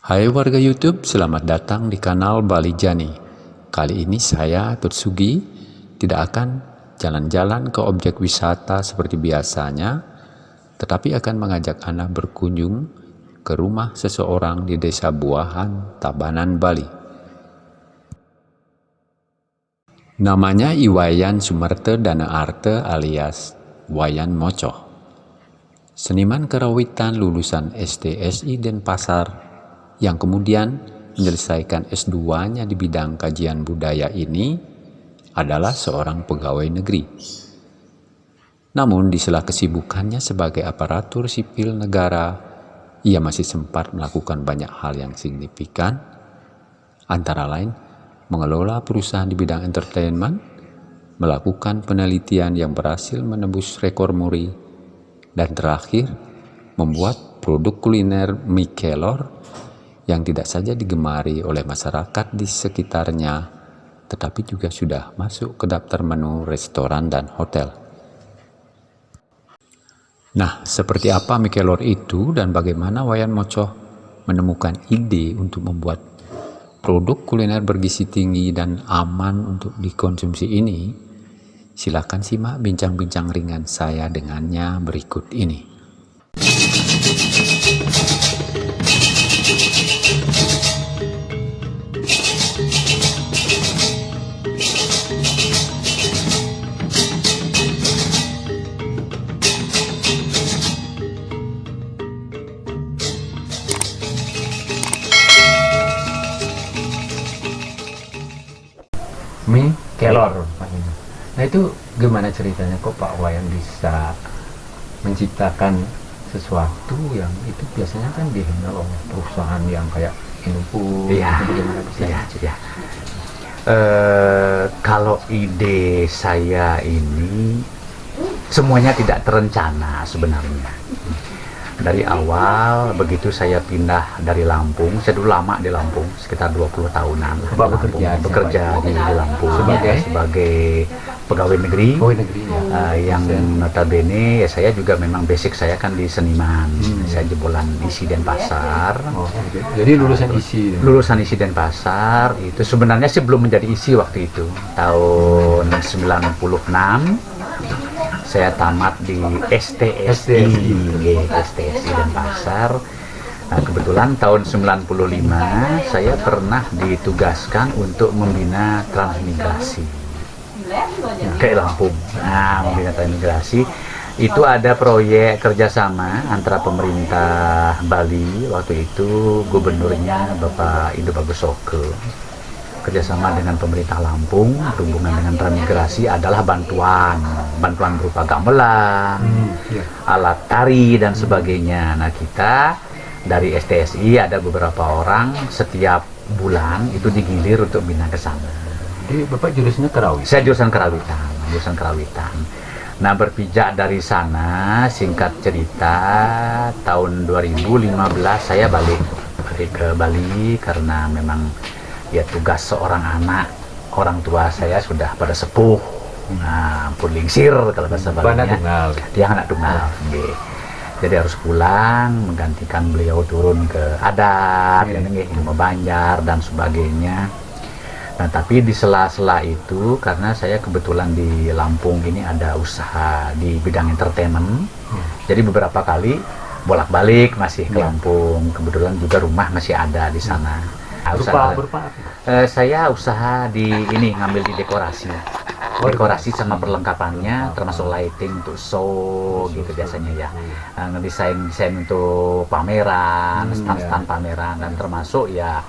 Hai warga YouTube, selamat datang di kanal Bali Jani. Kali ini saya, Tutsugi, tidak akan jalan-jalan ke objek wisata seperti biasanya, tetapi akan mengajak Anda berkunjung ke rumah seseorang di Desa Buahan, Tabanan, Bali. Namanya Iwayan Sumerte Dana Arte alias Wayan Moco. Seniman kerawitan lulusan STSI Denpasar yang kemudian menyelesaikan S2-nya di bidang kajian budaya ini adalah seorang pegawai negeri. Namun di sela kesibukannya sebagai aparatur sipil negara, ia masih sempat melakukan banyak hal yang signifikan, antara lain mengelola perusahaan di bidang entertainment, melakukan penelitian yang berhasil menembus rekor muri, dan terakhir membuat produk kuliner mie yang tidak saja digemari oleh masyarakat di sekitarnya, tetapi juga sudah masuk ke daftar menu restoran dan hotel. Nah, seperti apa Mikelor itu dan bagaimana Wayan Moco menemukan ide untuk membuat produk kuliner bergizi tinggi dan aman untuk dikonsumsi ini? Silakan simak bincang-bincang ringan saya dengannya berikut ini. Nah itu gimana ceritanya? Kok Pak Wayan bisa menciptakan sesuatu yang itu biasanya kan dihandle oleh perusahaan yang kayak Indofood iya, itu bagaimana bisa iya, iya. Uh, kalau ide saya ini semuanya tidak terencana sebenarnya. Dari awal begitu saya pindah dari Lampung saya dulu lama di Lampung sekitar 20 tahunan. Di Lampung, bekerja, bekerja di, di Lampung. Sebagai? Sebagai pegawai negeri, pegawai negeri ya. uh, yang notabene ya saya juga memang basic saya kan di seniman. Hmm. saya jebolan isi Denpasar oh, jadi lulusan isi lulusan isi Denpasar itu sebenarnya sih belum menjadi isi waktu itu. Tahun 96 saya tamat di STSI, STSI, dan Pasar. Nah, kebetulan tahun 95 saya pernah ditugaskan untuk membina transmigrasi ke Lampung. Nah, membina transmigrasi itu ada proyek kerjasama antara pemerintah Bali waktu itu gubernurnya Bapak Indo Bagus Soke. Kerjasama dengan pemerintah Lampung berhubungan dengan transmigrasi adalah bantuan. Bantuan berupa gamelan hmm, yeah. alat tari dan sebagainya. Nah kita dari STSI ada beberapa orang. Setiap bulan itu digilir untuk bina ke sana jadi Bapak jurusannya kerawitan? saya jurusan kerawitan jurusan kerawitan nah berpijak dari sana singkat cerita tahun 2015 saya balik balik ke Bali karena memang ya tugas seorang anak orang tua saya sudah pada sepuh nah pun lingsir kalau bahasa Balinya dia anak tunggal okay. jadi harus pulang menggantikan beliau turun ke adat yeah. ilmu banjar dan sebagainya nah tapi di sela-sela itu karena saya kebetulan di Lampung ini ada usaha di bidang entertainment. Yeah. jadi beberapa kali bolak-balik masih ke yeah. Lampung. Kebetulan juga rumah masih ada di sana. Yeah berupa, berupa uh, saya usaha di ini ngambil di dekorasi. Oh, dekorasi sama perlengkapannya termasuk lighting untuk show gitu biasanya ya. Uh, ngedesain desain untuk pameran hmm, stand-stand ya. pameran dan termasuk ya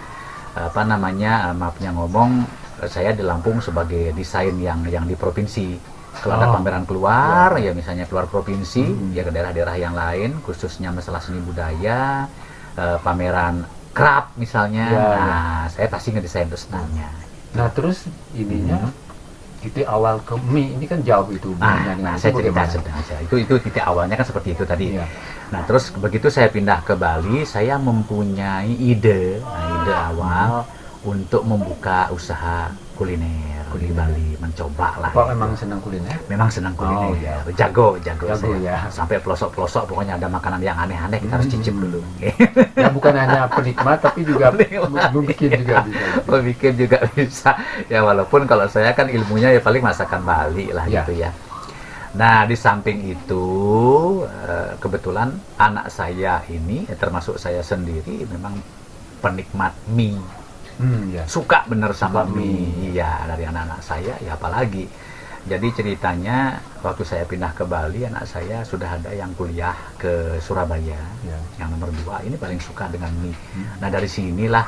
apa namanya maafnya ngomong saya di Lampung sebagai desain yang yang di provinsi kalau ada oh. pameran keluar ya. ya misalnya keluar provinsi hmm. ya ke daerah-daerah yang lain khususnya masalah seni budaya uh, pameran kerap misalnya ya, nah ya. saya pasti ngedesain standnya nah terus ininya hmm. Titik awal ke mie ini kan jauh itu nah, nah saya cerita aja itu itu titik awalnya kan seperti itu tadi ya. nah terus begitu saya pindah ke Bali saya mempunyai ide nah ide awal hmm. untuk membuka usaha kuliner, Kuliner. Bali mencoba lah Pak gitu. memang senang kuliner? memang senang kuliner Oh, iya. jago jago, Jago, saya. ya. sampai pelosok pelosok pokoknya ada makanan yang aneh-aneh kita harus cicip Hmm. dulu Ya bukan hanya penikmat tapi juga mungkin juga bisa. Oh, bikin juga bisa ya walaupun kalau saya kan ilmunya ya paling masakan Bali lah Ya. gitu ya nah di samping itu eh, kebetulan anak saya ini ya termasuk saya sendiri memang penikmat mie Hmm, ya. suka bener sama Suka mie. Iya, dari anak-anak saya ya apalagi. Jadi ceritanya waktu saya pindah ke Bali, anak saya sudah ada yang kuliah ke Surabaya, Ya. yang nomor dua ini paling suka dengan mie. Hmm. Nah dari sinilah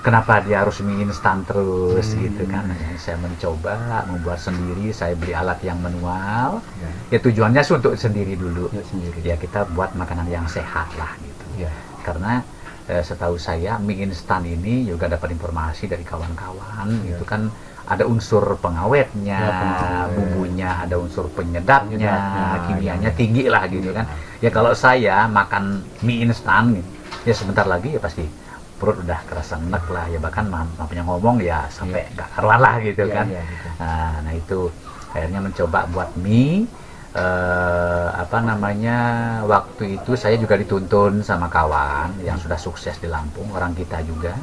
kenapa dia harus mie instan terus Hmm. gitu kan. Saya mencoba membuat sendiri, saya beli alat yang manual. Ya. Ya tujuannya sih untuk sendiri dulu. Ya sendiri. Ya kita buat makanan yang sehat lah gitu Ya. karena eh, setahu saya mie instan ini juga dapat informasi dari kawan-kawan Ya. itu kan ada unsur pengawetnya, Ya, pengawet. bumbunya, ada unsur penyedapnya, Penyedapnya, kimianya ya. tinggi lah gitu kan. Ya kalau saya makan mie instan ya sebentar lagi ya pasti perut udah kerasa enek lah ya bahkan ma- mampunya ngomong ya sampai nggak karuan lah gitu Ya, kan. ya, gitu. Nah, nah itu akhirnya mencoba buat mie eh, apa namanya waktu itu saya juga dituntun sama kawan yang sudah sukses di Lampung orang kita juga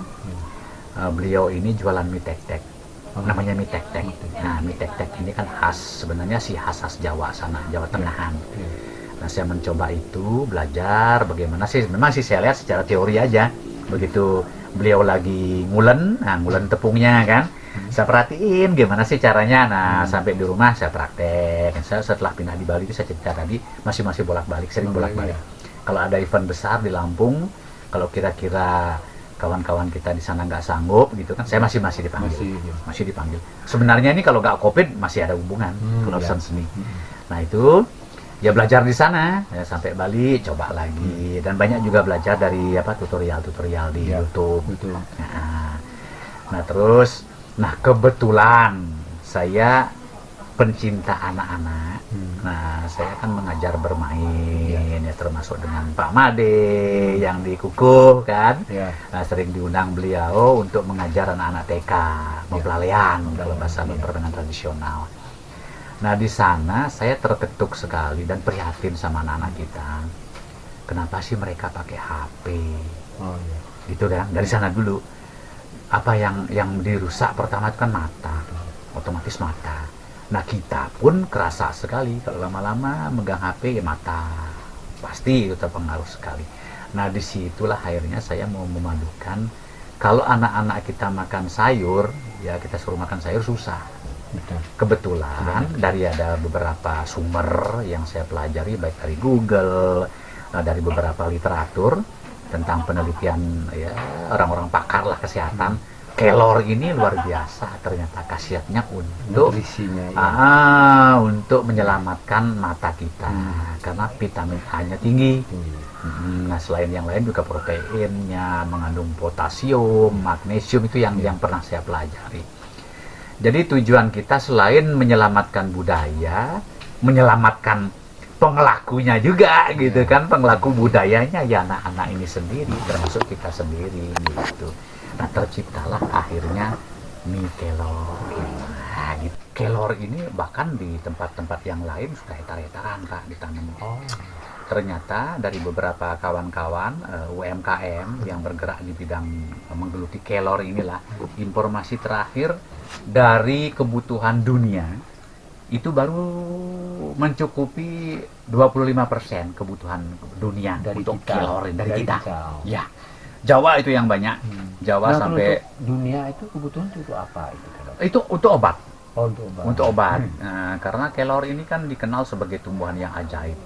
Eh, beliau ini jualan mie tek-tek Oh. namanya mie Mie tek-tek. nah mie tek-tek ini kan khas sebenarnya sih khas khas Jawa sana Jawa Tengahan Ya. Nah, saya mencoba itu, belajar bagaimana sih. Memang sih saya lihat secara teori aja. Begitu beliau lagi ngulen, nah ngulen tepungnya kan. Saya perhatiin gimana sih caranya. Nah, Hmm. sampai di rumah saya praktek. Saya setelah pindah di Bali itu saya cerita tadi masih masih bolak-balik, sering Oh, bolak-balik. iya. Kalau ada event besar di Lampung, kalau kira-kira kawan-kawan kita di sana nggak sanggup gitu kan, saya masih masih dipanggil. Masih, ya. Masih dipanggil. Sebenarnya ini kalau nggak covid masih ada hubungan Hmm, urusan ya. seni. Hmm. Nah itu ya belajar di sana ya, sampai Bali coba lagi dan banyak juga belajar dari apa tutorial-tutorial di Ya, YouTube. Betul. Nah, nah terus nah kebetulan saya pencinta anak-anak. Hmm. Nah saya kan mengajar bermain ya termasuk dengan Pak Made yang di Kukuh kan. Ya. Nah, sering diundang beliau untuk mengajar anak-anak TK, mempelalian dalam bahasa Iya. permainan tradisional. Nah, di sana saya terketuk sekali dan prihatin sama anak-anak kita. Kenapa sih mereka pakai HP? Oh ya. Gitu kan? Dari sana dulu. Apa yang yang dirusak pertama itu kan mata. Otomatis mata. Nah, kita pun kerasa sekali kalau lama-lama megang HP ya mata. Pasti itu terpengaruh sekali. Nah, di situlah akhirnya saya mau memadukan kalau anak-anak kita makan sayur, ya kita suruh makan sayur susah. Betul. Kebetulan dari ada beberapa sumber yang saya pelajari baik dari Google, eh, dari beberapa literatur tentang penelitian ya orang-orang pakar lah kesehatan. Kelor ini luar biasa ternyata khasiatnya untuk ya. ah, untuk menyelamatkan mata kita Hmm. karena vitamin A-nya tinggi. Tinggi. Hmm, Nah, selain yang lain juga proteinnya mengandung potasium, magnesium itu yang yang pernah saya pelajari. Jadi tujuan kita selain menyelamatkan budaya, menyelamatkan pengelakunya juga gitu kan, pengelaku budayanya ya anak-anak ini sendiri, termasuk kita sendiri gitu. Nah, terciptalah akhirnya mie kelor. Nah, gitu. Kelor ini bahkan di tempat-tempat yang lain sudah hektar-hektaran Kak ditanam Oh. ternyata dari beberapa kawan-kawan eh, UMKM yang bergerak di bidang menggeluti kelor inilah informasi terakhir dari kebutuhan dunia itu baru mencukupi 25% kebutuhan dunia Dari untuk kita. kelor dari, Dari kita. kita. Ya. Jawa itu yang banyak. Hmm. Jawa Nah, sampai dunia itu kebutuhan itu untuk apa itu itu untuk obat. Oh, untuk obat. Untuk obat. Hmm. Nah, karena kelor ini kan dikenal sebagai tumbuhan yang ajaib.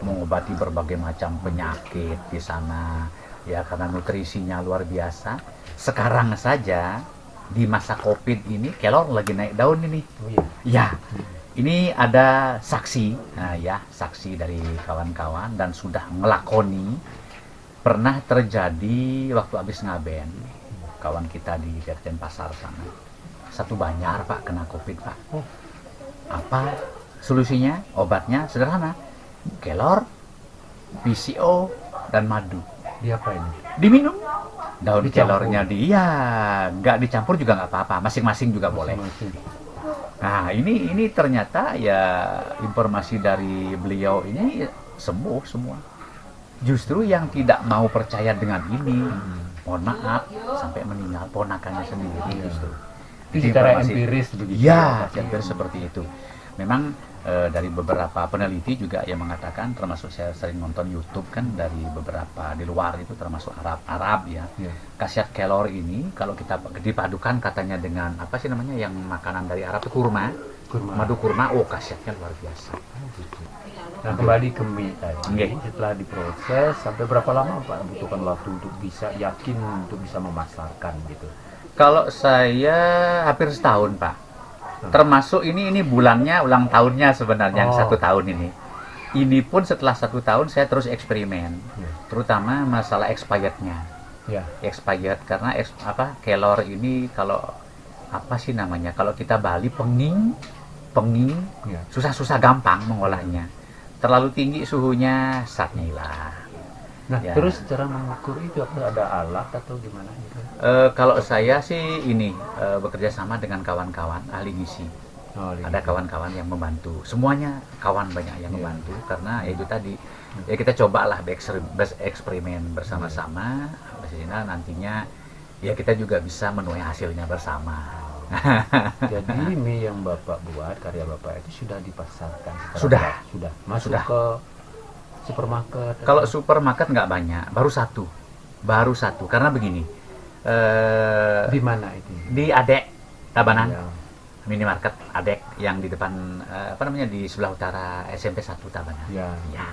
mengobati berbagai macam penyakit di sana ya karena nutrisinya luar biasa sekarang saja di masa covid ini kelor lagi naik daun ini Oh iya. ya ini ada saksi. Nah ya saksi dari kawan-kawan dan sudah ngelakoni pernah terjadi waktu habis ngaben. Kawan kita di Dirjen Pasar sana. Satu banyar pak kena covid pak. Oh. apa solusinya? Obatnya sederhana. Kelor PCO dan madu. Dia apa ini? diminum. Daun Dicampur. kelornya di iya nggak dicampur juga nggak apa-apa. Masing-masing juga boleh. Masing-masing. Nah ini ini ternyata ya informasi dari beliau ini sembuh semua. Justru yang tidak mau percaya dengan ini mohon maaf sampai meninggal ponakannya sendiri justru. Itu secara empiris begitu. Ya, hampir seperti itu. Memang eh, dari beberapa peneliti juga yang mengatakan, termasuk saya sering nonton YouTube kan dari beberapa di luar itu termasuk Arab Arab ya. Iya. Khasiat kelor ini kalau kita dipadukan katanya dengan apa sih namanya yang makanan dari Arab itu kurma, Kurma. madu kurma, oh khasiatnya luar biasa. Nah kembali ke mie tadi, Nggih. setelah diproses sampai berapa lama Pak butuhkan waktu untuk bisa yakin untuk bisa memasarkan gitu? Kalau saya hampir setahun pak, termasuk ini ini bulannya ulang tahunnya sebenarnya yang Oh. satu tahun ini. Ini pun setelah satu tahun saya terus eksperimen, Ya. terutama masalah expirednya. Ya. expired karena eks- apa kelor ini kalau apa sih namanya kalau kita Bali penging penging Ya. susah-susah gampang mengolahnya terlalu tinggi suhunya saatnya hilang Nah Ya. terus cara mengukur itu apa ada alat atau gimana gitu? Eh, kalau saya sih ini eh, bekerja sama dengan kawan-kawan ahli gizi Oh, ada kawan-kawan yang membantu semuanya kawan banyak yang Iya. membantu karena ya itu tadi ya kita cobalah bereksperimen bersama-sama sehingga nantinya ya kita juga bisa menuai hasilnya bersama Jadi mie yang bapak buat karya bapak itu sudah dipasarkan Sudah. sudah masuk Sudah. ke supermarket. kalau atau- supermarket nggak banyak baru satu baru satu karena begini eh di mana itu? di Adek Tabanan Ya. minimarket Adek yang di depan eh, apa namanya di sebelah utara SMP 1 Tabanan Ya. Ya.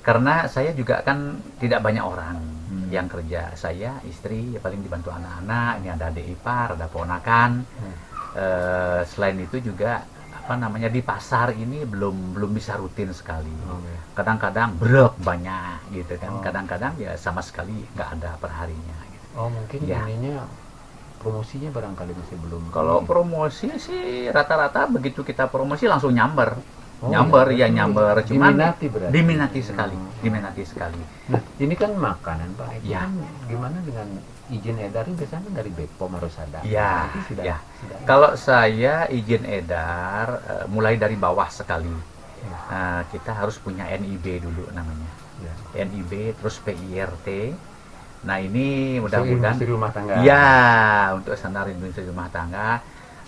karena saya juga kan tidak banyak orang Hmm. yang kerja saya istri ya paling dibantu anak-anak ini ada adik ipar ada ponakan Hmm. Eh, selain itu juga apa namanya di pasar ini belum belum bisa rutin sekali kadang-kadang brek banyak gitu kan Oh. kadang-kadang ya sama sekali nggak ada perharinya gitu. Oh mungkin Ya. ininya promosinya barangkali masih belum. kalau promosi sih rata-rata begitu kita promosi langsung nyamber Oh, nyamber iya. ya nyamber cuman diminati berarti. diminati sekali Hmm. diminati sekali Nah, ini kan makanan Pak. Itu Ya. kan gimana dengan izin edar ini biasanya dari BPOM harus ada. Ya, sudah, ya. sudah. Kalau saya izin edar eh, mulai dari bawah sekali. Ya. Eh, kita harus punya NIB dulu namanya. Ya. NIB terus PIRT. Nah, ini Mudah mudah-mudahan rumah tangga. ya untuk standar industri rumah tangga.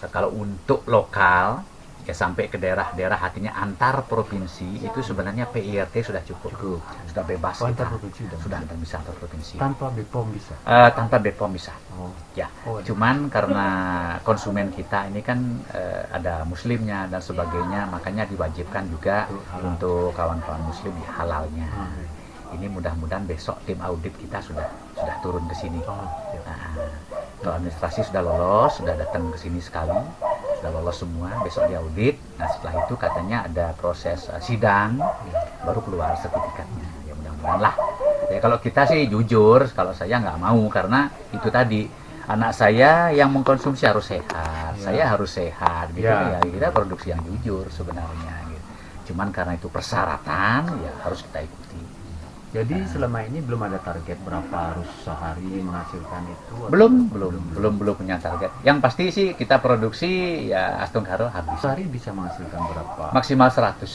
Kalau untuk lokal ya sampai ke daerah-daerah artinya antar provinsi itu sebenarnya PIRT sudah cukup. Cukup. Sudah bebas Oh, antar provinsi sudah Sudah bisa. antar bisa antar provinsi. Tanpa BPOM bisa. Eh, tanpa BPOM bisa. Oh. Ya, Oh, cuman karena konsumen kita ini kan eh, ada muslimnya dan sebagainya, makanya diwajibkan juga Untuk halal. untuk kawan-kawan muslim ya halalnya. Hmm. Ini mudah-mudahan besok tim audit kita sudah sudah turun ke sini. Oh, ya. Nah, untuk administrasi sudah lolos, sudah datang ke sini sekali, sudah lolos semua, besok diaudit. Nah setelah itu katanya ada proses eh, sidang, baru keluar sertifikatnya. Ya mudah-mudahan lah. Ya kalau kita sih jujur, kalau saya nggak mau karena itu tadi anak saya yang mengkonsumsi harus sehat, Ya. saya harus sehat, gitu Ya. ya. Kita produksi yang jujur sebenarnya. Gitu. Cuman karena itu persyaratan, ya harus kita ikuti. Jadi selama ini belum ada target berapa harus sehari menghasilkan itu? atau- Belum, belum, belum, belum punya target. Yang pasti sih kita produksi ya Aston Karo habis. Sehari bisa menghasilkan berapa? Maksimal 100.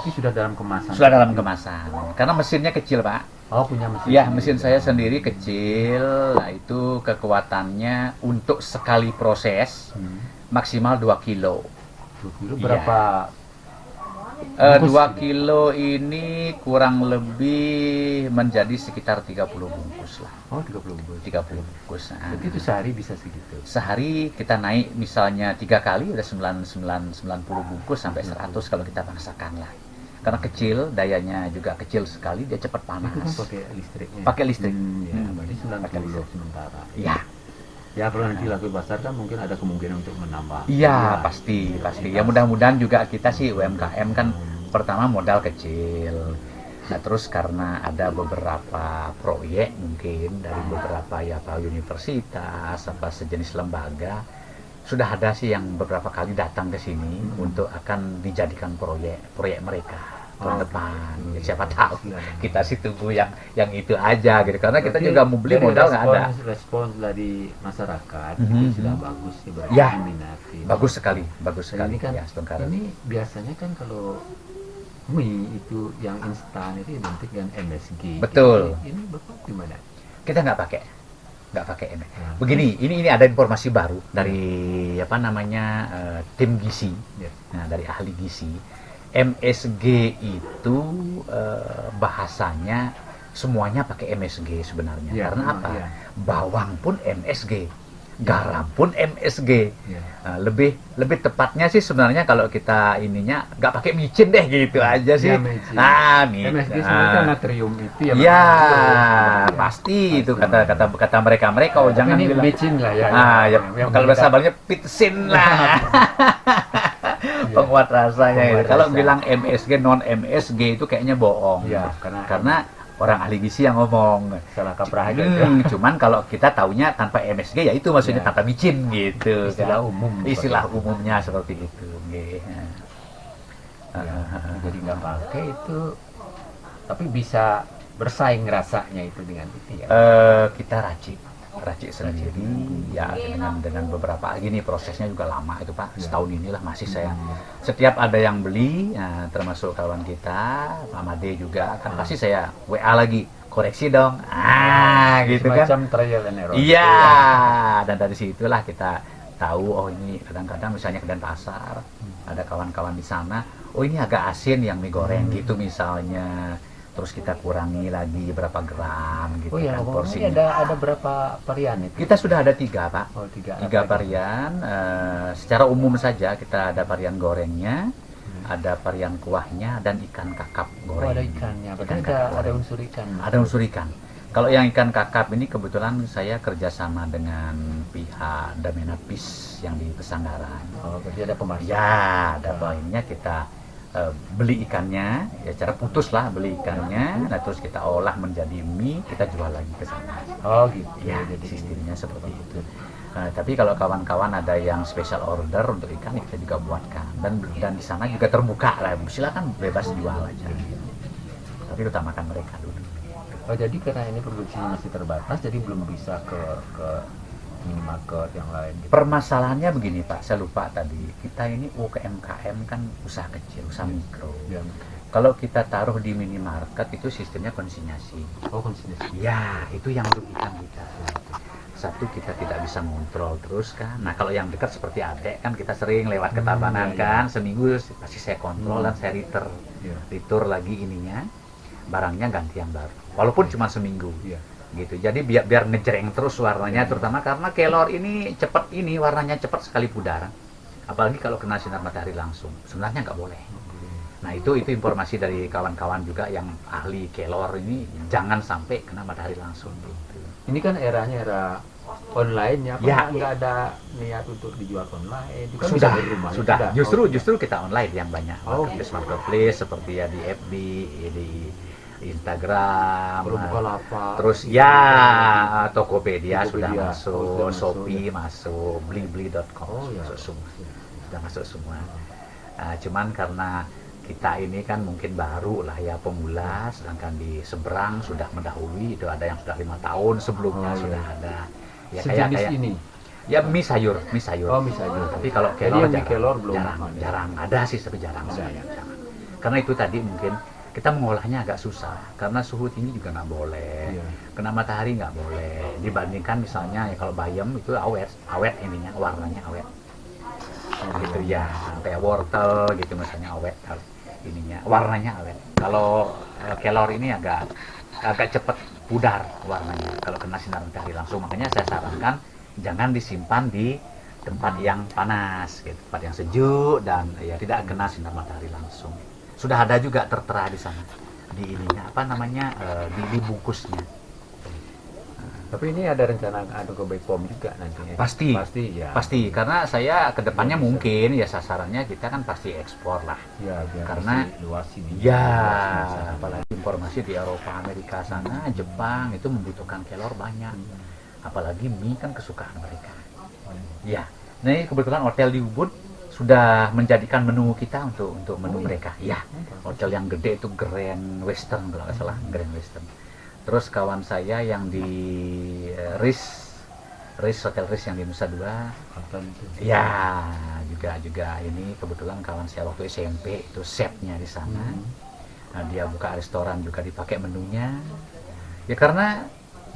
Itu sudah dalam kemasan. Sudah dalam kemasan. Karena mesinnya kecil, Pak. Oh, punya mesin. Iya, sendiri. mesin saya sendiri kecil. Nah, itu kekuatannya untuk sekali proses Hmm. maksimal 2 kilo. Dua kilo Iya. berapa? Eh, Bungkus 2 gitu? kilo ini kurang lebih menjadi sekitar 30 bungkus lah. Oh, 30 bungkus. 30 bungkus. Nah, Jadi itu sehari bisa segitu. sehari kita naik misalnya tiga kali udah 99 90 bungkus sampai 100 kalau kita paksakan lah karena kecil dayanya juga kecil sekali dia cepat panas Itu kan pakai listriknya. Pakai listrik. Hmm, ya, Hmm. berarti 90 Pakai listrik. sementara. iya Ya, kalau nanti laku pasar kan mungkin ada kemungkinan untuk menambah. iya pasti pasti ya mudah-mudahan juga kita sih UMKM kan pertama modal kecil nah terus karena ada beberapa proyek mungkin dari beberapa ya apa universitas apa sejenis lembaga sudah ada sih yang beberapa kali datang ke sini untuk akan dijadikan proyek proyek mereka tahun Oh, depan. gitu. Ya, siapa tahu Iya. kita sih tunggu yang yang itu aja gitu. Karena kita Berarti juga mau beli modal nggak ada. respons- dari masyarakat Mhm. itu sudah bagus sih berarti Ya. Bagus sekali, bagus Dan sekali ini kan ya ini biasanya kan kalau mie itu yang instan itu identik dengan MSG. Betul. Ini, ini bapak gimana? Kita nggak pakai, nggak pakai ini. Nah, Begini, ini ini ada informasi baru dari apa namanya eh, tim gizi, Ya. nah, dari ahli gizi. MSG itu eh, bahasanya semuanya pakai MSG sebenarnya. Ya, Karena memang, apa? iya. Bawang pun MSG, garam pun MSG. Ya. Nah, lebih lebih tepatnya sih sebenarnya kalau kita ininya nggak pakai micin deh gitu aja sih. Ya, micin. Ah, micin. MSG sebenarnya kan Ah. natrium itu ya. Ya, Pak? pasti itu Pasti. kata kata kata mereka mereka oh jangan ini bilang micin lah ya. ah ya, yang kalau bahasa Balnya pitsin lah penguat rasanya Penguat kalau rasa. bilang MSG non MSG itu kayaknya bohong Ya, karena karena orang ahli gizi yang ngomong salah kaprah aja. Hmm, cuman kalau kita taunya tanpa MSG ya itu maksudnya Ya. tanpa micin gitu Istilah kan. umum. istilah itu. umumnya seperti itu nggih. Ya, Ah, jadi nggak pakai itu tapi bisa bersaing rasanya itu dengan itu ya. Eh, kita racik racik sendiri ya dengan dengan beberapa gini prosesnya juga lama itu pak Ya. setahun inilah masih saya Hmm. setiap ada yang beli ya, termasuk kawan kita Pak Made juga kan Ah. pasti saya WA lagi koreksi dong ah gitu kan Semacam trial and error. iya dan dari situlah kita tahu oh ini kadang-kadang misalnya ke Denpasar ada kawan-kawan di sana oh ini agak asin yang mie goreng Hmm. gitu misalnya terus kita kurangi lagi berapa gram gitu Oh ya, kan ngomong-ngomong porsinya ada ada berapa varian itu? kita sudah ada tiga pak Oh, tiga. tiga varian eh, secara umum saja kita ada varian gorengnya Hmm. ada varian kuahnya dan ikan kakap Oh, goreng ada ikannya. Ikan ada, kakap ada goreng. unsur ikan. ada unsur ikan kalau yang ikan kakap ini kebetulan saya kerjasama dengan pihak Damenapis yang di Pesanggaran Oh, berarti ada pemasak. ya ada poinnya kita eh, beli ikannya ya cara putus lah beli ikannya. Nah terus kita olah menjadi mie kita jual lagi ke sana. Oh, gitu. ya jadi sistemnya seperti itu. Nah, tapi kalau kawan-kawan ada yang special order untuk ikan ya kita juga buatkan. Dan dan di sana juga terbuka lah. Silakan bebas jual aja. Tapi utamakan mereka dulu. Oh, jadi karena ini produksinya masih terbatas, jadi belum bisa ke ke minimarket yang lain. Gitu. permasalahannya begini pak saya lupa tadi kita ini UKMKM kan usaha kecil usaha mikro Ya. kalau kita taruh di minimarket itu sistemnya konsinyasi Oh, konsistensi. ya itu yang merugikan kita satu kita tidak bisa ngontrol terus kan nah kalau yang dekat seperti adek kan kita sering lewat ke Hmm, Tabanan iya, iya. kan seminggu pasti saya kontrol Hmm. dan saya retur Ya. retur lagi ininya barangnya ganti yang baru walaupun Iya. cuma seminggu Iya. Gitu. Jadi biar biar ngejreng terus warnanya terutama karena kelor ini cepat ini warnanya cepat sekali pudar. Apalagi kalau kena sinar matahari langsung. Sebenarnya nggak boleh. Nah itu itu informasi dari kawan-kawan juga yang ahli kelor ini. Jangan sampai kena matahari langsung. Gitu Ini kan eranya era online ya, Ya. nggak ada niat untuk dijual online? Kan sudah bisa di rumah, ya? sudah. Justru Oh, justru kita online yang banyak. Oh, marketplace marketplace seperti ya di FB di Instagram Bukalapak. terus ya Tokopedia, sudah Tokopedia. masuk, Oh, Shopee masuk, blibli.com Oh, ya. masuk semua, sudah masuk semua. Nah, cuman karena kita ini kan mungkin baru lah ya pemula, sedangkan di seberang sudah mendahului itu ada yang sudah lima tahun sebelumnya Oh, iya. sudah ada. Ya Sejenis kayak kayak ini. ya mie sayur, mie sayur. Oh, mie sayur. Tapi kalau kelor jarang, kelor belum jarang, ada. jarang ada sih tapi jarang sebenarnya, jarang. Karena itu tadi mungkin kita mengolahnya agak susah karena suhu tinggi juga nggak boleh Iya. kena matahari nggak boleh. Dibandingkan misalnya ya kalau bayam itu awet awet ininya warnanya awet. Gitu ya kayak wortel gitu misalnya awet ininya warnanya awet. Kalau eh, kelor ini agak agak cepat pudar warnanya kalau kena sinar matahari langsung. Makanya saya sarankan jangan disimpan di tempat yang panas gitu tempat yang sejuk dan ya tidak kena sinar matahari langsung sudah ada juga tertera di sana di ininya apa namanya eh, di, di bungkusnya Tapi ini ada rencana ada ke Bepom juga nantinya. Pasti. Pasti ya. pasti karena saya ke depannya bisa. mungkin ya sasarannya kita kan pasti ekspor lah Ya, biar Karena- luas ini. ya apalagi informasi di Eropa Amerika sana Jepang itu membutuhkan kelor banyak apalagi mie kan kesukaan mereka ya nah ini kebetulan hotel di Ubud sudah menjadikan menu kita untuk untuk menu mereka. Ya, hotel yang gede itu Grand Western kalau nggak salah, Grand Western. Terus kawan saya yang di eh, RIS, RIS Hotel RIS yang di Nusa Dua, ya juga juga ini kebetulan kawan saya waktu SMP itu chefnya di sana. Hmm. Nah, dia buka restoran juga dipakai menunya. Ya karena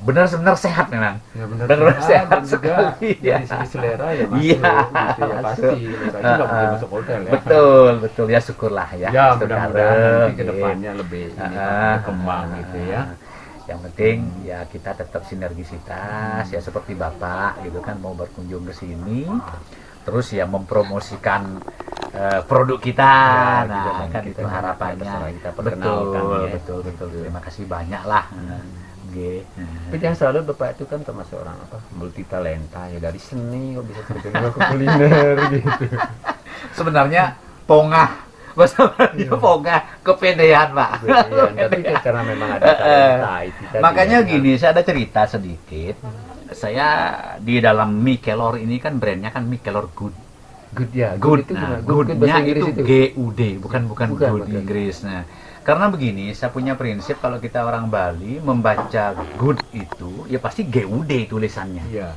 benar-benar sehat memang. Ya benar. Benar Ah, sehat dan sekali, ya. dari segi selera ya masuk Iya, gitu ya pasti. nggak boleh Ah, masuk hotel ya. Betul, betul ya syukurlah ya. Ya mudah-mudahan nanti ke gitu. depannya lebih ini, Ah, berkembang gitu ya. Yang penting ya kita tetap sinergisitas ya seperti Bapak gitu kan mau berkunjung ke sini terus ya mempromosikan eh, produk kita. Ya, nah, kan kita itu harapannya. kita betul, ya. betul, betul. Terima kasih banyak lah. Oke. Tapi yang selalu bapak itu kan termasuk orang apa multi talenta ya dari seni kok bisa terjun ke kuliner gitu. Sebenarnya pongah. Bahasa Melayu pongah kepedean pak. Iya, tapi kan karena memang ada talenta itu tadi makanya ya. gini saya ada cerita sedikit. Saya di dalam mie kelor ini kan brandnya kan mie kelor good. Good ya. Good, itu nah, good, good goodnya itu itu. G U D bukan bukan, Bukan, good bukan. Inggris. Nah karena begini saya punya prinsip kalau kita orang Bali membaca good itu ya pasti G U D tulisannya Iya.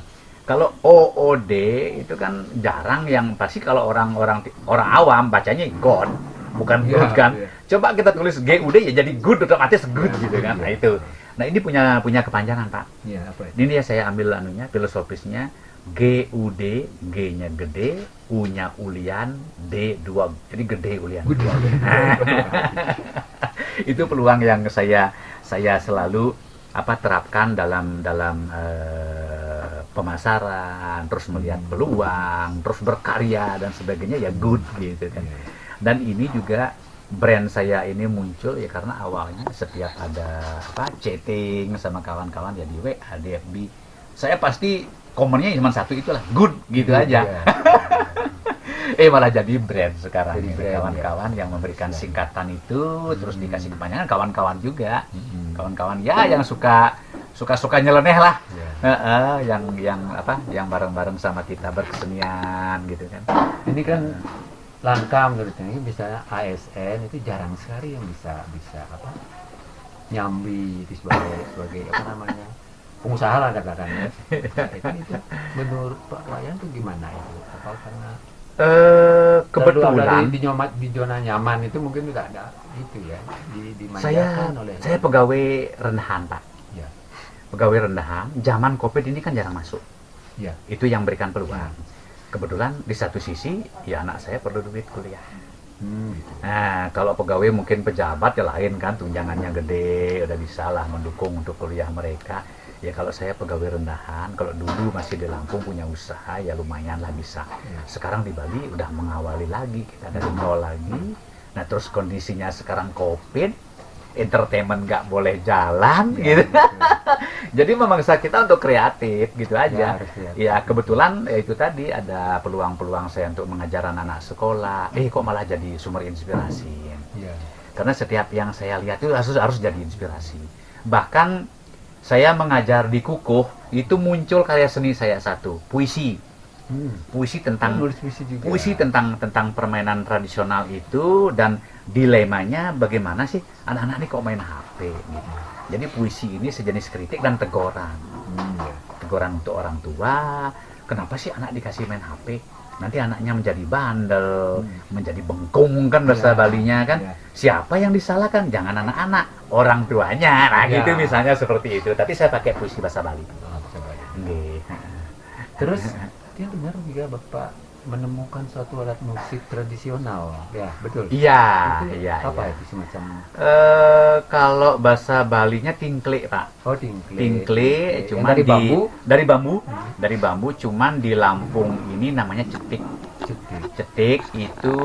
kalau OOD itu kan jarang yang pasti kalau orang-orang orang awam bacanya God, bukan Iya, good kan. iya. Coba kita tulis GUD ya jadi good otomatis good Iya, gitu kan. Nah itu. Nah ini punya punya kepanjangan Pak. Iya, apa itu? Ini ya saya ambil anunya filosofisnya GUD, G-nya gede, U-nya ulian, D dua. Jadi gede ulian. Good. itu peluang yang saya saya selalu apa terapkan dalam dalam eh, pemasaran terus melihat peluang terus berkarya dan sebagainya ya good gitu kan dan ini juga brand saya ini muncul ya karena awalnya setiap ada apa chatting sama kawan-kawan ya di WA di FB saya pasti komennya cuma satu itulah good gitu aja Iya. eh malah jadi brand sekarang brand, ya. kawan-kawan yang memberikan singkatan itu terus Hmm. dikasih kepanjangan kawan-kawan juga Mm-mm. kawan-kawan ya yang suka suka-suka nyeleneh lah Iya. Heeh, yang yang apa yang bareng-bareng sama kita berkesenian gitu kan Ini kan langka menurut ini misalnya ASN itu jarang sekali yang bisa bisa apa nyambi itu sebagai sebagai apa namanya pengusaha lah katakan ya. itu, itu menurut Pak Wayan tuh gimana itu? Apa karena eh kebetulan di, nyomat, di zona nyaman itu mungkin tidak ada itu ya di saya oleh saya pegawai rendahan pak ya pegawai rendahan zaman covid ini kan jarang masuk ya itu yang berikan peluang kebetulan di satu sisi ya anak saya perlu duit kuliah hmm, gitu. Nah, kalau pegawai mungkin pejabat ya lain kan, tunjangannya gede, udah bisa lah mendukung untuk kuliah mereka. Ya kalau saya pegawai rendahan, kalau dulu masih di Lampung punya usaha, ya lumayan lah bisa. Ya. Sekarang di Bali udah mengawali lagi, kita dari nol lagi. Nah terus kondisinya sekarang COVID, entertainment nggak boleh jalan Ya, gitu. Jadi memaksa kita untuk kreatif gitu Ya, aja. kreatif. Ya kebetulan ya itu tadi ada peluang-peluang saya untuk mengajar anak-anak sekolah. Eh kok malah jadi sumber inspirasi. ya Karena setiap yang saya lihat itu harus harus jadi inspirasi. Bahkan saya mengajar di Kukuh itu muncul karya seni saya satu, puisi. hmm. Puisi tentang nulis puisi juga puisi tentang tentang permainan tradisional itu dan dilemanya bagaimana sih anak-anak ini kok main HP gitu. Jadi puisi ini sejenis kritik dan teguran. Hmm, ya. Teguran untuk orang tua, kenapa sih anak dikasih main HP? Nanti anaknya menjadi bandel, menjadi bengkung kan bahasa Ya, Balinya kan. ya. Siapa yang disalahkan? Jangan anak-anak, orang tuanya. Nah, Ya. gitu misalnya seperti itu. Tapi saya pakai puisi bahasa Bali. Oh. Terus dia benar juga bapak menemukan suatu alat musik tradisional. Ya betul. Iya, iya, Apa iya. itu semacam Eh, kalau bahasa Balinya tingkle, Pak. oh tingkle. Tingkle, Yang cuman dari di bambu. dari bambu, Hmm. dari bambu, cuman di Lampung ini namanya cetik. Cetik. Cetik itu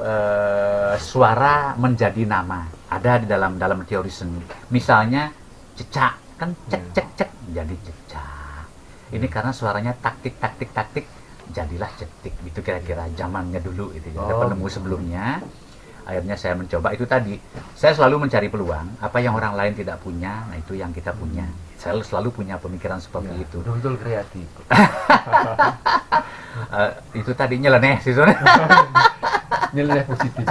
eh, suara menjadi nama. Ada di dalam dalam teori seni. Misalnya cecak, kan cek Hmm. cek cek jadi cecak. Ini karena suaranya taktik taktik taktik jadilah cetik. Itu kira-kira zamannya dulu itu ya. Ada Oh, penemu sebelumnya. Akhirnya saya mencoba itu tadi. Saya selalu mencari peluang. Apa yang orang lain tidak punya, nah itu yang kita punya. Saya selalu punya pemikiran seperti Ya, itu. Betul-betul kreatif. Eh, itu tadi nyeleneh sih nilai positif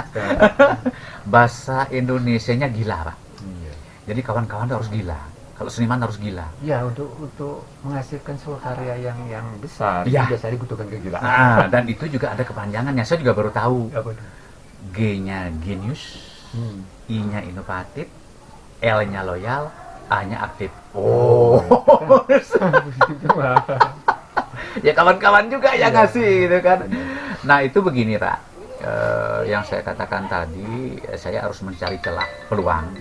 Bahasa Indonesianya gila, Pak. iya Jadi kawan-kawan harus gila. Kalau seniman harus gila. ya untuk untuk menghasilkan sebuah karya yang yang besar Iya. itu biasanya dibutuhkan kegilaan Nah, dan itu juga ada kepanjangannya. Saya juga baru tahu. tuh G-nya genius, hmm. I-nya inovatif, L-nya loyal, A-nya aktif. Oh. Ya kawan-kawan juga yang Iya. ngasih gitu kan. Nah, itu begini, Pak. Eh, yang saya katakan tadi, eh, saya harus mencari celah peluang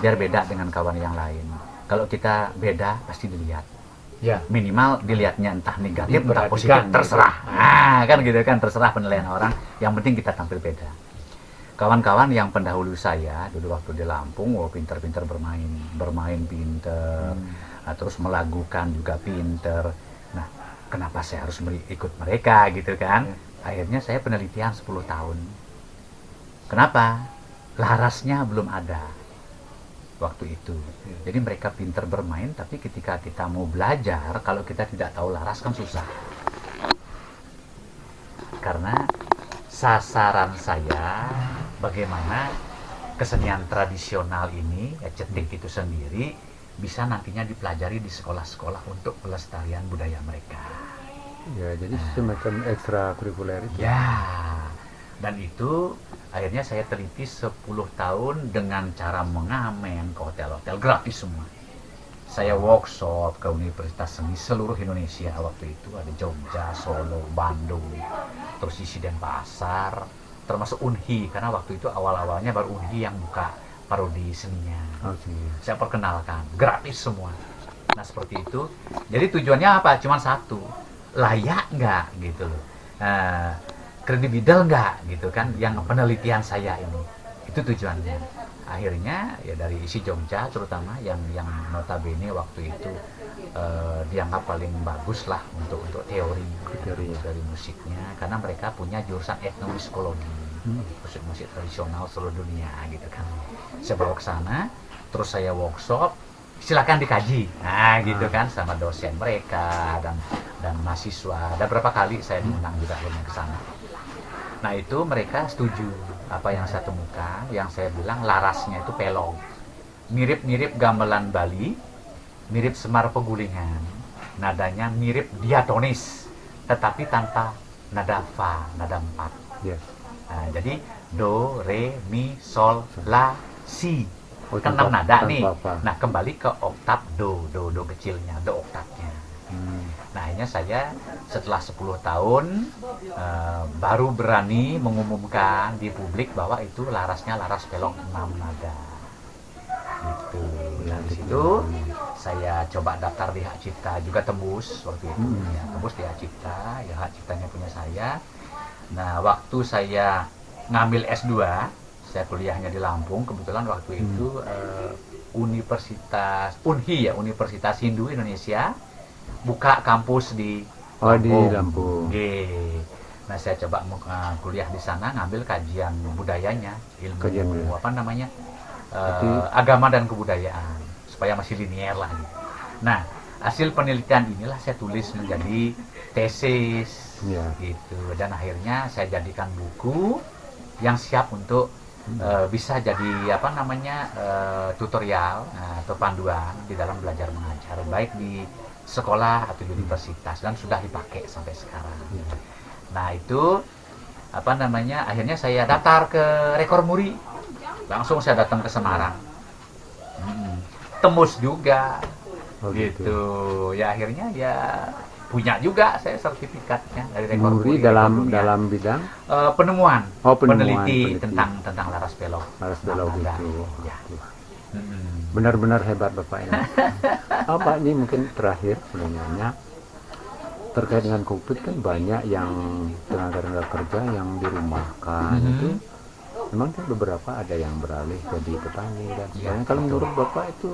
biar beda dengan kawan yang lain. Kalau kita beda pasti dilihat. ya Minimal dilihatnya entah negatif, entah positif, gitu. terserah. Nah, kan gitu kan, terserah penilaian orang. Yang penting kita tampil beda. Kawan-kawan yang pendahulu saya dulu waktu di Lampung, oh pinter-pinter bermain, bermain pinter, Nah, terus melagukan juga pinter. Nah, kenapa saya harus ikut mereka gitu kan? Akhirnya saya penelitian 10 tahun. Kenapa? Larasnya belum ada waktu itu. Jadi mereka pinter bermain, tapi ketika kita mau belajar, kalau kita tidak tahu laras kan susah. Karena sasaran saya bagaimana kesenian tradisional ini, ya cetik itu sendiri, bisa nantinya dipelajari di sekolah-sekolah untuk pelestarian budaya mereka. ya jadi semacam ekstrakurikuler itu Ya, dan itu akhirnya saya teliti 10 tahun dengan cara mengamen ke hotel-hotel gratis semua. Saya workshop ke Universitas Seni seluruh Indonesia waktu itu ada Jogja, Solo, Bandung, terus isi Denpasar, termasuk Unhi karena waktu itu awal-awalnya baru Unhi yang buka parodi seninya. Oke. Saya perkenalkan gratis semua. Nah seperti itu. Jadi tujuannya apa? Cuma satu, layak nggak gitu loh. Eh, kredibel nggak gitu kan? Yang penelitian saya ini itu tujuannya. Akhirnya ya dari isi Jogja terutama yang yang notabene waktu itu eh, dianggap paling bagus lah untuk untuk teori Teori. dari musiknya karena mereka punya jurusan etnomusikologi Hmm. musik musik tradisional seluruh dunia gitu kan saya bawa ke sana terus saya workshop silakan dikaji nah gitu Ah. kan sama dosen mereka dan dan mahasiswa ada berapa kali saya diundang juga akhirnya ke sana nah itu mereka setuju apa yang saya temukan yang saya bilang larasnya itu pelong mirip-mirip gamelan Bali mirip semar pegulingan nadanya mirip diatonis tetapi tanpa nada fa nada empat ya Nah, jadi do, re, mi, sol, la, si. Oh, Kan enam nada tanpa nih. apa. Nah, kembali ke oktav do, do, do kecilnya, do oktavnya. Hmm. Nah, akhirnya saya setelah 10 tahun eh, baru berani mengumumkan di publik bahwa itu larasnya laras pelong 6 nada. Gitu. Nah, di situ saya coba daftar di Hak Cipta juga tembus waktu itu Hmm. ya tembus di Hak Cipta ya Hak Ciptanya punya saya nah waktu saya ngambil S2 saya kuliahnya di Lampung kebetulan waktu Hmm. itu eh, Universitas Unhi ya Universitas Hindu Indonesia buka kampus di Oh, di Lampung. Nah saya coba eh, kuliah di sana ngambil kajian budayanya ilmu Kajian budaya. apa namanya eh, Berarti- agama dan kebudayaan supaya masih linier lah gitu. Nah hasil penelitian inilah saya tulis menjadi tesis Ya. gitu dan akhirnya saya jadikan buku yang siap untuk eh, bisa jadi apa namanya eh, tutorial eh, atau panduan di dalam belajar mengajar baik di sekolah atau universitas dan sudah dipakai sampai sekarang. Ya. Nah itu apa namanya akhirnya saya daftar ke Rekor Muri langsung saya datang ke Semarang Mm. tembus juga Oh, gitu. ya akhirnya ya punya juga saya sertifikatnya dari Rekor Muri Muri dalam dalam bidang Eh, penemuan, Oh, penemuan, peneliti peneliti. tentang tentang laras pelok harus belok gitu. ya. Mm. Benar-benar hebat Bapak ini. Apa ini mungkin terakhir sebenarnya terkait dengan COVID kan banyak yang tenaga-tenaga kerja yang dirumahkan Mhm. itu memang kan beberapa ada yang beralih jadi petani dan Ya, sebagainya. Kalau menurut Bapak itu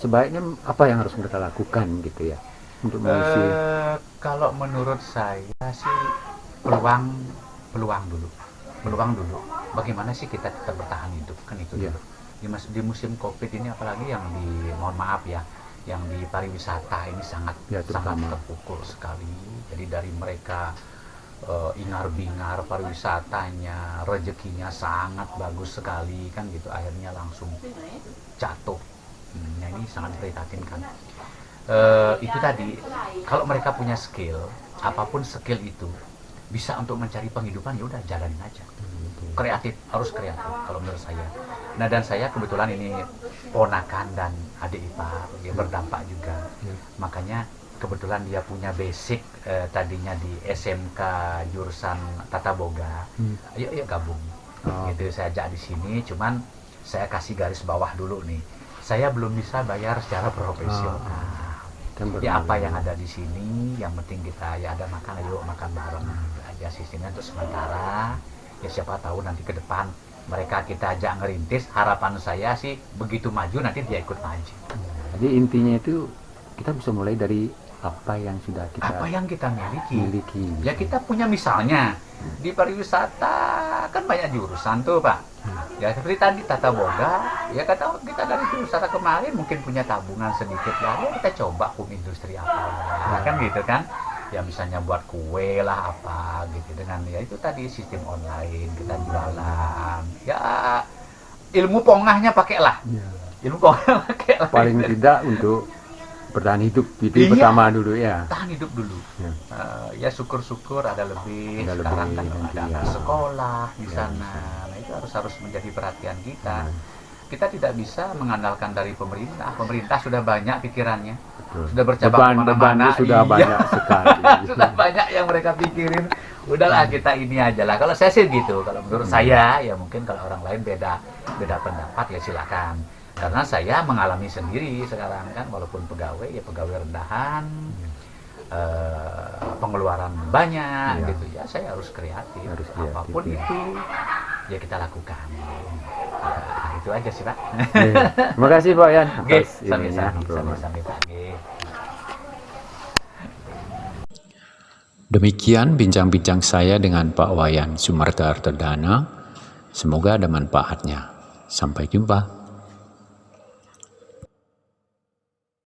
sebaiknya apa yang harus mereka lakukan gitu ya untuk mengisi Eh, kalau menurut saya sih peluang peluang dulu peluang dulu bagaimana sih kita tetap bertahan hidup kan itu Iya. dulu di, mas- di musim covid ini apalagi yang di mohon maaf ya yang di pariwisata ini sangat Ya, sangat terpukul sekali jadi dari mereka eh, ingar-bingar pariwisatanya, rezekinya sangat bagus sekali kan gitu. Akhirnya langsung jatuh. Hmm, nah ini sangat prihatinkan. Eh, itu tadi kalau mereka punya skill, apa pun skill itu bisa untuk mencari penghidupan ya udah jalanin aja. Kreatif harus kreatif kalau menurut saya. Nah dan saya kebetulan ini ponakan dan adik ipar dia berdampak juga. Ya. Makanya kebetulan dia punya basic eh, tadinya di SMK jurusan Tata Boga. Hmm. Ayo ayo gabung. Oh. Gitu saya ajak di sini cuman saya kasih garis bawah dulu nih. Saya belum bisa bayar secara profesional. Kan Ya apa yang ada di sini, yang penting kita ya ada makan, ayo makan bareng aja sistemnya untuk sementara. Ya siapa tahu nanti ke depan mereka kita ajak ngerintis. Harapan saya sih begitu maju nanti dia ikut maju. Jadi intinya itu kita bisa mulai dari apa yang sudah kita Apa yang kita miliki? miliki. Ya kita punya misalnya di pariwisata kan banyak jurusan tuh pak. Ya seperti tadi tata boga, ya kata kita dari jurusan kemarin mungkin punya tabungan sedikit ya, ya kita coba home industri apa ya, kan gitu kan. Ya misalnya buat kue lah apa gitu dengan ya itu tadi sistem online kita jualan. Ya ilmu pongahnya pakailah, Ya. ilmu pongahnya pakailah. Paling tidak untuk bertahan hidup itu Iya. pertama dulu ya. tahan hidup dulu. Ya. Eh, ya syukur-syukur ada lebih Ada sekarang lebih kan nanti, ada ya. sekolah di Ya, sana nah itu harus harus menjadi perhatian kita Hmm. Kita tidak bisa mengandalkan dari pemerintah. Pemerintah sudah banyak pikirannya. Betul. sudah bercabang ke mana-mana. sudah Iya. banyak sekali. sudah banyak yang mereka pikirin. Udahlah kita ini aja lah. Kalau saya sih gitu. Kalau menurut Hmm. saya ya mungkin kalau orang lain beda beda pendapat ya silakan. Karena saya mengalami sendiri sekarang kan. Walaupun pegawai ya pegawai rendahan. Eh, pengeluaran banyak Iya. gitu ya. Saya harus kreatif. Harus kreatif, apa pun ya. itu ya kita lakukan. Ya, itu aja sih pak Oke. Terima kasih Pak Yan sami-sami Pak. Oke. Demikian bincang-bincang saya dengan Pak Wayan Sumarta Artedana. Semoga ada manfaatnya. Sampai jumpa.